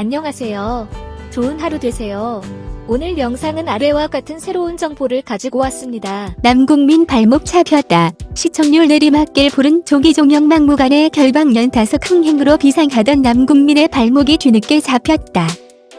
안녕하세요. 좋은 하루 되세요. 오늘 영상은 아래와 같은 새로운 정보를 가지고 왔습니다. 남국민 발목 잡혔다. 시청률 내리막길 부른 조기종영 막무가내 결방 연타석 흥행으로 비상하던 남국민의 발목이 뒤늦게 잡혔다.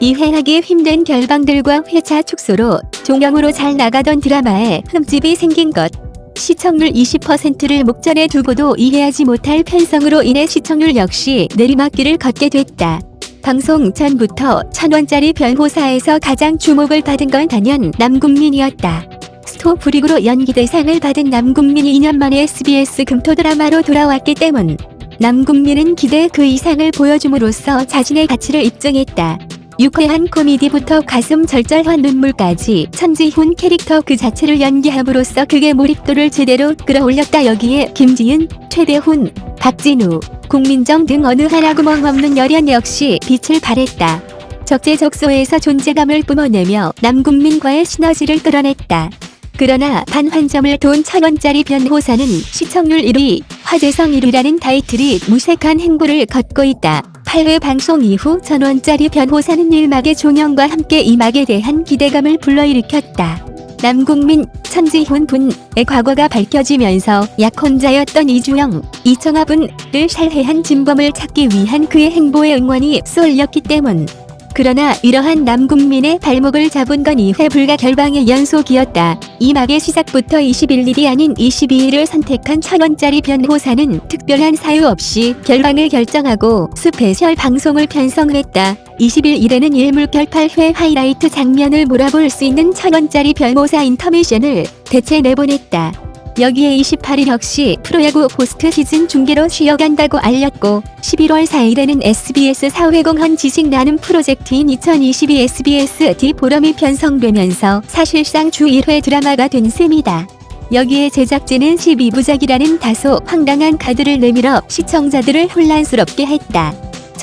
이해하기 힘든 결방들과 회차 축소로 종영으로 잘 나가던 드라마에 흠집이 생긴 것. 시청률 20%를 목전에 두고도 이해하지 못할 편성으로 인해 시청률 역시 내리막길을 걷게 됐다. 방송 전부터 천원짜리 변호사에서 가장 주목을 받은 건 단연 남국민이었다. 스토브릭으로 연기 대상을 받은 남국민이 2년 만에 SBS 금토 드라마로 돌아왔기 때문. 남국민은 기대 그 이상을 보여줌으로써 자신의 가치를 입증했다. 유쾌한 코미디부터 가슴 절절한 눈물까지 천지훈 캐릭터 그 자체를 연기함으로써 그의 몰입도를 제대로 끌어올렸다. 여기에 김지은, 최대훈, 박진우, 국민정 등 어느 하나 구멍 없는 열연 역시 빛을 발했다. 적재적소에서 존재감을 뿜어내며 남국민과의 시너지를 끌어냈다. 그러나 단한 점을 돈 천원짜리 변호사는 시청률 1위, 화제성 1위라는 타이틀이 무색한 행보를 걷고 있다. 8회 방송 이후 천원짜리 변호사는 1막의 종영과 함께 이막에 대한 기대감을 불러일으켰다. 남국민, 천지훈 분의 과거가 밝혀지면서 약혼자였던 이주영, 이청아 분을 살해한 진범을 찾기 위한 그의 행보에 응원이 쏠렸기 때문. 그러나 이러한 남궁민의 발목을 잡은 건 이해 불가 결방의 연속이었다. 이 막의 시작부터 21일이 아닌 22일을 선택한 천원짜리 변호사는 특별한 사유 없이 결방을 결정하고 스페셜 방송을 편성했다. 21일에는 일물결 8회 하이라이트 장면을 몰아볼 수 있는 천원짜리 변호사 인터미션을 대체 내보냈다. 여기에 28일 역시 프로야구 포스트 시즌 중계로 쉬어간다고 알렸고 11월 4일에는 SBS 사회공헌 지식 나눔 프로젝트인 2022 SBS D 포럼이 편성되면서 사실상 주 1회 드라마가 된 셈이다. 여기에 제작진은 12부작이라는 다소 황당한 카드를 내밀어 시청자들을 혼란스럽게 했다.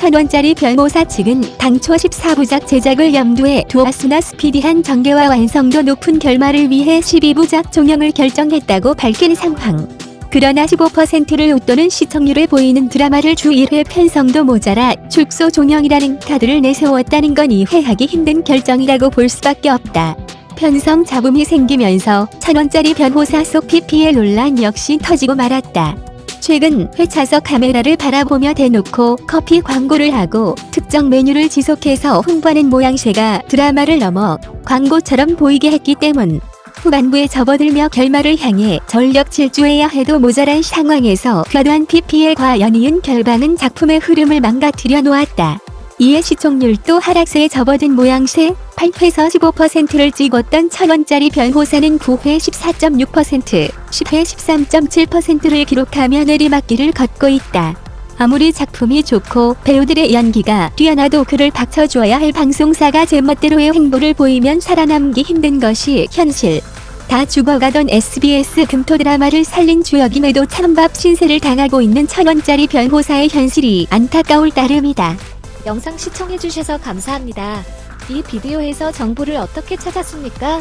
천원짜리 변호사 측은 당초 14부작 제작을 염두에 두었으나 스피디한 전개와 완성도 높은 결말을 위해 12부작 종영을 결정했다고 밝힌 상황. 그러나 15%를 웃도는 시청률을 보이는 드라마를 주 1회 편성도 모자라 축소 종영이라는 카드를 내세웠다는 건 이해하기 힘든 결정이라고 볼 수밖에 없다. 편성 잡음이 생기면서 천원짜리 변호사 속 PPL 논란 역시 터지고 말았다. 최근 회차석 카메라를 바라보며 대놓고 커피 광고를 하고 특정 메뉴를 지속해서 홍보하는 모양새가 드라마를 넘어 광고처럼 보이게 했기 때문 후반부에 접어들며 결말을 향해 전력 질주해야 해도 모자란 상황에서 과도한 PPL과 연이은 결방은 작품의 흐름을 망가뜨려 놓았다. 이에 시청률도 하락세에 접어든 모양새 8회에서 15%를 찍었던 천원짜리 변호사는 9회 14.6%, 10회 13.7%를 기록하며 내리막길을 걷고 있다. 아무리 작품이 좋고 배우들의 연기가 뛰어나도 그를 받쳐줘야 할 방송사가 제멋대로의 행보를 보이면 살아남기 힘든 것이 현실. 다 죽어가던 SBS 금토 드라마를 살린 주역임에도 찬밥 신세를 당하고 있는 천원짜리 변호사의 현실이 안타까울 따름이다. 영상 시청해주셔서 감사합니다. 이 비디오에서 정보를 어떻게 찾았습니까?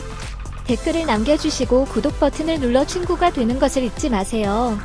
댓글을 남겨주시고 구독 버튼을 눌러 친구가 되는 것을 잊지 마세요.